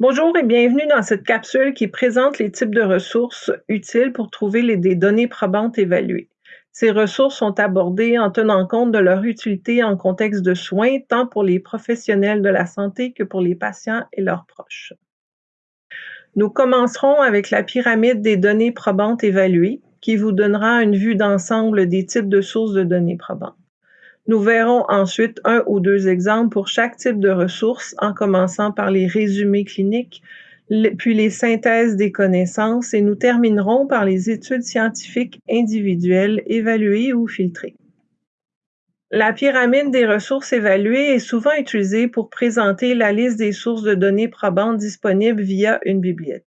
Bonjour et bienvenue dans cette capsule qui présente les types de ressources utiles pour trouver les, des données probantes évaluées. Ces ressources sont abordées en tenant compte de leur utilité en contexte de soins, tant pour les professionnels de la santé que pour les patients et leurs proches. Nous commencerons avec la pyramide des données probantes évaluées, qui vous donnera une vue d'ensemble des types de sources de données probantes. Nous verrons ensuite un ou deux exemples pour chaque type de ressources, en commençant par les résumés cliniques, puis les synthèses des connaissances et nous terminerons par les études scientifiques individuelles évaluées ou filtrées. La pyramide des ressources évaluées est souvent utilisée pour présenter la liste des sources de données probantes disponibles via une bibliothèque.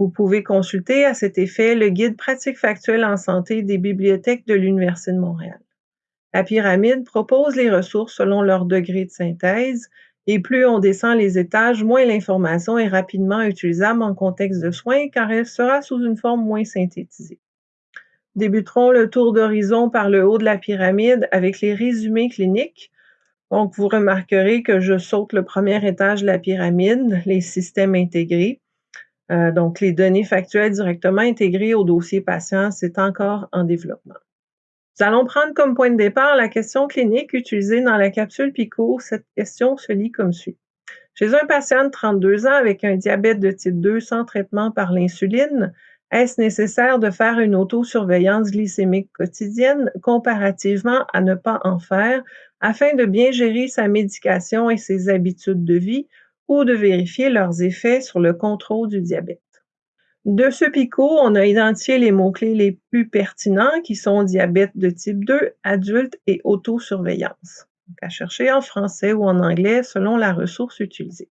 Vous pouvez consulter à cet effet le guide pratique factuelle en santé des bibliothèques de l'Université de Montréal. La pyramide propose les ressources selon leur degré de synthèse et plus on descend les étages, moins l'information est rapidement utilisable en contexte de soins car elle sera sous une forme moins synthétisée. Débuterons le tour d'horizon par le haut de la pyramide avec les résumés cliniques. Donc, vous remarquerez que je saute le premier étage de la pyramide, les systèmes intégrés. Euh, donc, les données factuelles directement intégrées au dossier patient, c'est encore en développement. Nous allons prendre comme point de départ la question clinique utilisée dans la capsule PICO. Cette question se lit comme suit. Chez un patient de 32 ans avec un diabète de type 2 sans traitement par l'insuline, est-ce nécessaire de faire une autosurveillance glycémique quotidienne comparativement à ne pas en faire afin de bien gérer sa médication et ses habitudes de vie ou de vérifier leurs effets sur le contrôle du diabète? De ce PICO, on a identifié les mots-clés les plus pertinents qui sont diabète de type 2, adulte et autosurveillance. Donc à chercher en français ou en anglais selon la ressource utilisée.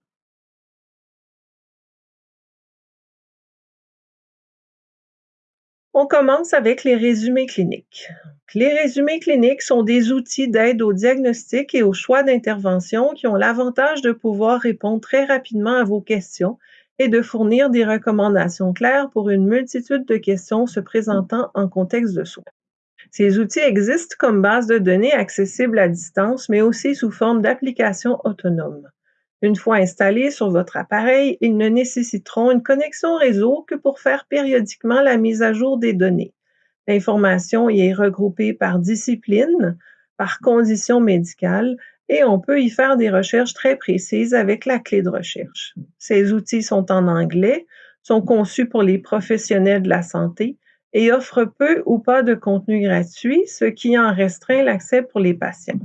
On commence avec les résumés cliniques. Les résumés cliniques sont des outils d'aide au diagnostic et au choix d'intervention qui ont l'avantage de pouvoir répondre très rapidement à vos questions et de fournir des recommandations claires pour une multitude de questions se présentant en contexte de soins. Ces outils existent comme base de données accessibles à distance, mais aussi sous forme d'applications autonomes. Une fois installés sur votre appareil, ils ne nécessiteront une connexion réseau que pour faire périodiquement la mise à jour des données. L'information y est regroupée par discipline, par condition médicale, et on peut y faire des recherches très précises avec la clé de recherche. Ces outils sont en anglais, sont conçus pour les professionnels de la santé et offrent peu ou pas de contenu gratuit, ce qui en restreint l'accès pour les patients.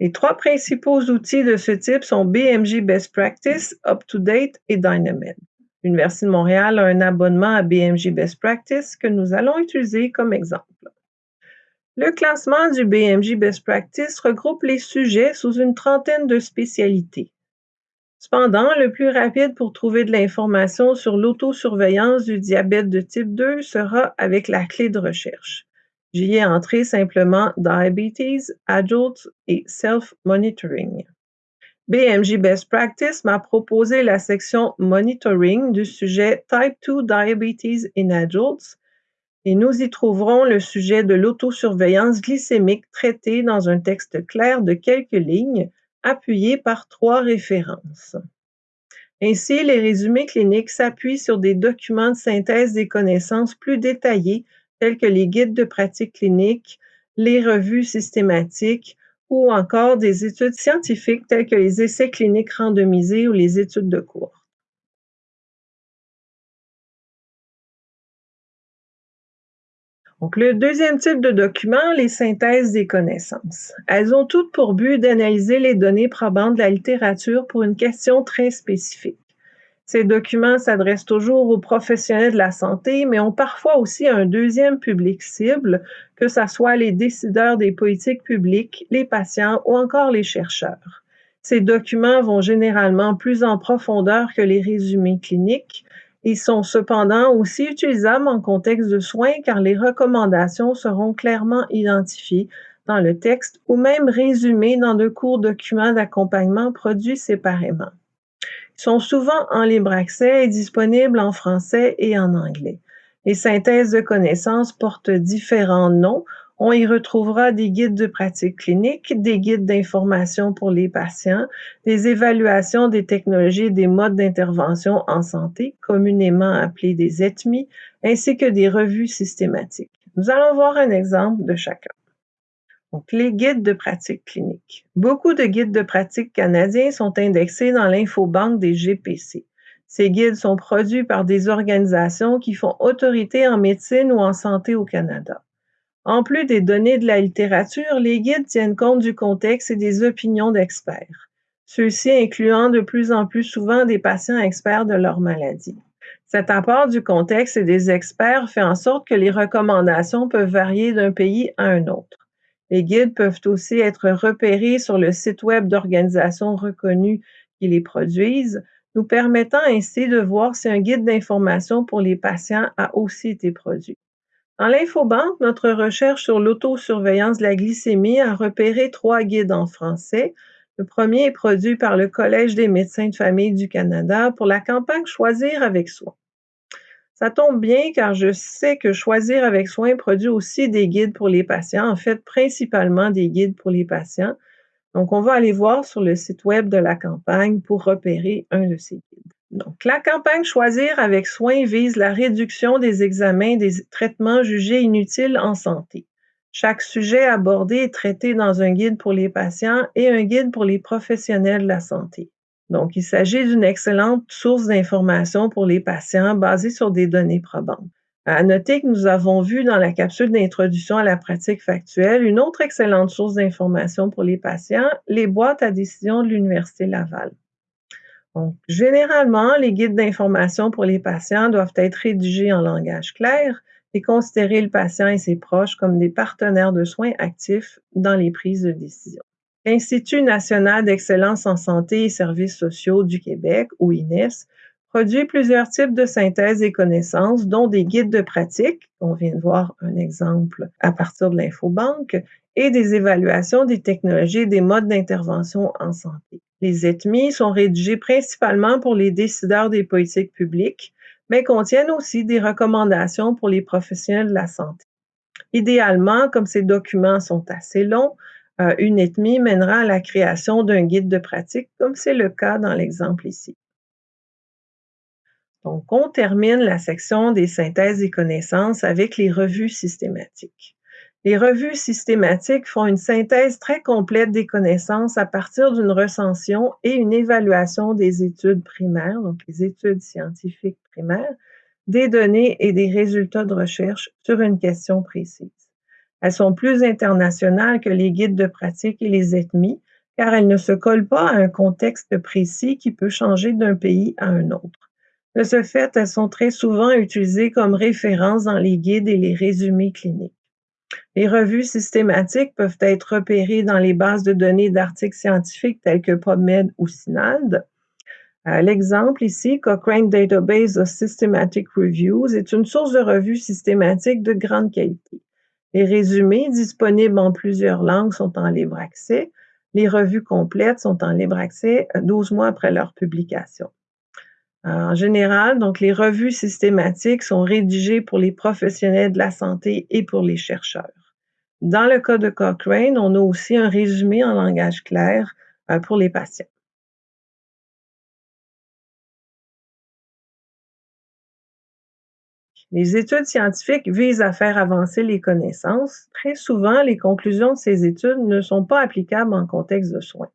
Les trois principaux outils de ce type sont BMJ Best Practice, UpToDate et Dynamed. L'Université de Montréal a un abonnement à BMJ Best Practice que nous allons utiliser comme exemple. Le classement du BMJ Best Practice regroupe les sujets sous une trentaine de spécialités. Cependant, le plus rapide pour trouver de l'information sur l'autosurveillance du diabète de type 2 sera avec la clé de recherche. J'y ai entré simplement Diabetes, Adults et Self-Monitoring. BMJ Best Practice m'a proposé la section Monitoring du sujet Type 2 Diabetes in Adults et nous y trouverons le sujet de l'autosurveillance glycémique traité dans un texte clair de quelques lignes, appuyé par trois références. Ainsi, les résumés cliniques s'appuient sur des documents de synthèse des connaissances plus détaillés tels que les guides de pratique clinique, les revues systématiques ou encore des études scientifiques telles que les essais cliniques randomisés ou les études de cours. Donc, le deuxième type de document, les synthèses des connaissances. Elles ont toutes pour but d'analyser les données probantes de la littérature pour une question très spécifique. Ces documents s'adressent toujours aux professionnels de la santé, mais ont parfois aussi un deuxième public cible, que ce soit les décideurs des politiques publiques, les patients ou encore les chercheurs. Ces documents vont généralement plus en profondeur que les résumés cliniques, ils sont cependant aussi utilisables en contexte de soins car les recommandations seront clairement identifiées dans le texte ou même résumées dans de courts documents d'accompagnement produits séparément. Ils sont souvent en libre accès et disponibles en français et en anglais. Les synthèses de connaissances portent différents noms. On y retrouvera des guides de pratique clinique, des guides d'information pour les patients, des évaluations des technologies et des modes d'intervention en santé, communément appelés des ETMI, ainsi que des revues systématiques. Nous allons voir un exemple de chacun. Donc, les guides de pratique clinique. Beaucoup de guides de pratique canadiens sont indexés dans l'infobanque des GPC. Ces guides sont produits par des organisations qui font autorité en médecine ou en santé au Canada. En plus des données de la littérature, les guides tiennent compte du contexte et des opinions d'experts, ceux-ci incluant de plus en plus souvent des patients experts de leur maladie. Cet apport du contexte et des experts fait en sorte que les recommandations peuvent varier d'un pays à un autre. Les guides peuvent aussi être repérés sur le site web d'organisations reconnues qui les produisent, nous permettant ainsi de voir si un guide d'information pour les patients a aussi été produit. Dans l'infobanque, notre recherche sur l'autosurveillance de la glycémie a repéré trois guides en français. Le premier est produit par le Collège des médecins de famille du Canada pour la campagne Choisir avec soin. Ça tombe bien car je sais que Choisir avec soin produit aussi des guides pour les patients, en fait principalement des guides pour les patients. Donc, on va aller voir sur le site web de la campagne pour repérer un de ces guides. Donc, la campagne Choisir avec soin vise la réduction des examens des traitements jugés inutiles en santé. Chaque sujet abordé est traité dans un guide pour les patients et un guide pour les professionnels de la santé. Donc, il s'agit d'une excellente source d'information pour les patients basée sur des données probantes. À noter que nous avons vu dans la capsule d'introduction à la pratique factuelle une autre excellente source d'information pour les patients, les boîtes à décision de l'Université Laval. Donc, généralement, les guides d'information pour les patients doivent être rédigés en langage clair et considérer le patient et ses proches comme des partenaires de soins actifs dans les prises de décision. L'Institut national d'excellence en santé et services sociaux du Québec, ou INES, produit plusieurs types de synthèses et connaissances, dont des guides de pratique, on vient de voir un exemple à partir de l'infobanque, et des évaluations des technologies et des modes d'intervention en santé. Les ETMI sont rédigés principalement pour les décideurs des politiques publiques, mais contiennent aussi des recommandations pour les professionnels de la santé. Idéalement, comme ces documents sont assez longs, euh, une ETMI mènera à la création d'un guide de pratique, comme c'est le cas dans l'exemple ici. Donc, on termine la section des synthèses et connaissances avec les revues systématiques. Les revues systématiques font une synthèse très complète des connaissances à partir d'une recension et une évaluation des études primaires, donc les études scientifiques primaires, des données et des résultats de recherche sur une question précise. Elles sont plus internationales que les guides de pratique et les ethnies, car elles ne se collent pas à un contexte précis qui peut changer d'un pays à un autre. De ce fait, elles sont très souvent utilisées comme référence dans les guides et les résumés cliniques. Les revues systématiques peuvent être repérées dans les bases de données d'articles scientifiques tels que PubMed ou SINALD. Euh, l'exemple ici, Cochrane Database of Systematic Reviews, est une source de revues systématiques de grande qualité. Les résumés disponibles en plusieurs langues sont en libre accès. Les revues complètes sont en libre accès 12 mois après leur publication. En général, donc, les revues systématiques sont rédigées pour les professionnels de la santé et pour les chercheurs. Dans le cas de Cochrane, on a aussi un résumé en langage clair euh, pour les patients. Les études scientifiques visent à faire avancer les connaissances. Très souvent, les conclusions de ces études ne sont pas applicables en contexte de soins.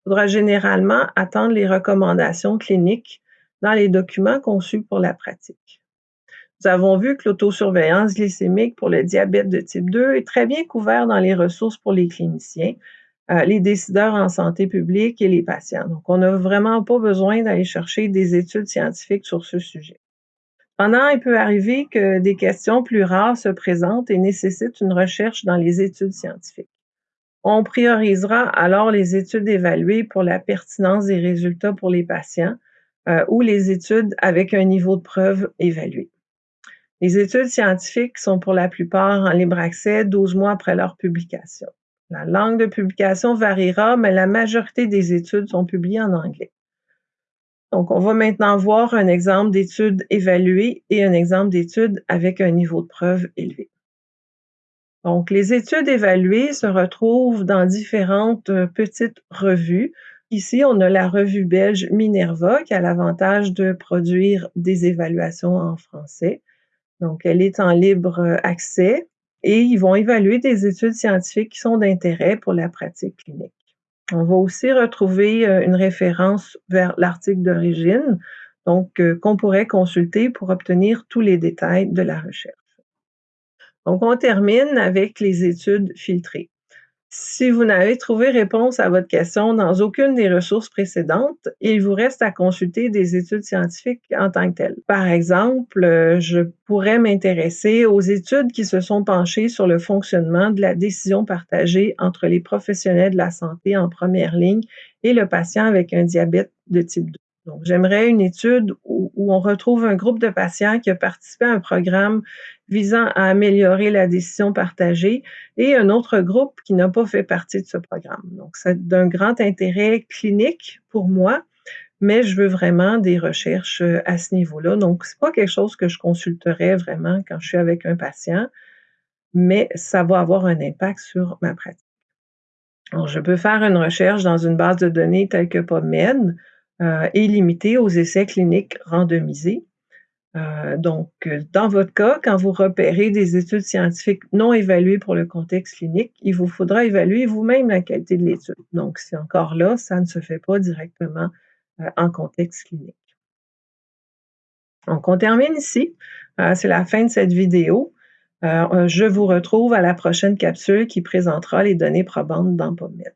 Il faudra généralement attendre les recommandations cliniques dans les documents conçus pour la pratique. Nous avons vu que l'autosurveillance glycémique pour le diabète de type 2 est très bien couvert dans les ressources pour les cliniciens, euh, les décideurs en santé publique et les patients. Donc, on n'a vraiment pas besoin d'aller chercher des études scientifiques sur ce sujet. Pendant, il peut arriver que des questions plus rares se présentent et nécessitent une recherche dans les études scientifiques. On priorisera alors les études évaluées pour la pertinence des résultats pour les patients, euh, ou les études avec un niveau de preuve évalué. Les études scientifiques sont pour la plupart en libre accès 12 mois après leur publication. La langue de publication variera, mais la majorité des études sont publiées en anglais. Donc, on va maintenant voir un exemple d'étude évaluée et un exemple d'étude avec un niveau de preuve élevé. Donc, les études évaluées se retrouvent dans différentes euh, petites revues. Ici, on a la revue belge Minerva qui a l'avantage de produire des évaluations en français. Donc, elle est en libre euh, accès et ils vont évaluer des études scientifiques qui sont d'intérêt pour la pratique clinique. On va aussi retrouver euh, une référence vers l'article d'origine, donc qu'on pourrait consulter pour obtenir tous les détails de la recherche. Donc, on termine avec les études filtrées. Si vous n'avez trouvé réponse à votre question dans aucune des ressources précédentes, il vous reste à consulter des études scientifiques en tant que telles. Par exemple, euh, je pourrais m'intéresser aux études qui se sont penchées sur le fonctionnement de la décision partagée entre les professionnels de la santé en première ligne et le patient avec un diabète de type 2. Donc, j'aimerais une étude où, on retrouve un groupe de patients qui a participé à un programme visant à améliorer la décision partagée et un autre groupe qui n'a pas fait partie de ce programme. Donc, c'est d'un grand intérêt clinique pour moi, mais je veux vraiment des recherches euh, à ce niveau-là. Donc, c'est pas quelque chose que je consulterais vraiment quand je suis avec un patient, mais ça va avoir un impact sur ma pratique. Je peux faire une recherche dans une base de données telle que PubMed, euh, est limité aux essais cliniques randomisés. Euh, donc, euh, dans votre cas, quand vous repérez des études scientifiques non évaluées pour le contexte clinique, il vous faudra évaluer vous-même la qualité de l'étude. Donc, c'est encore là, ça ne se fait pas directement en contexte clinique. Donc, on termine ici. c'est la fin de cette vidéo. je vous retrouve à la prochaine capsule qui présentera les données probantes dans PubMed.